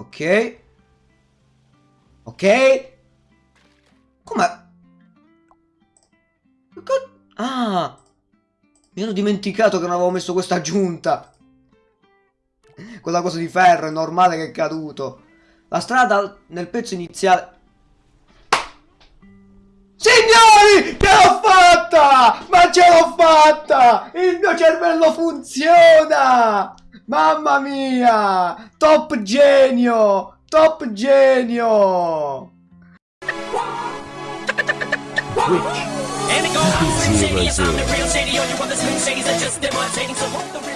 Ok. Ok. Come? Ah! Mi ero dimenticato che non avevo messo questa aggiunta. Quella cosa di ferro è normale che è caduto. La strada nel pezzo iniziale... Signori! Ce l'ho fatta! Ma ce l'ho fatta! Il mio cervello funziona! Mamma mia! Top genio! Top genio! Twitch. And it goes, I'm the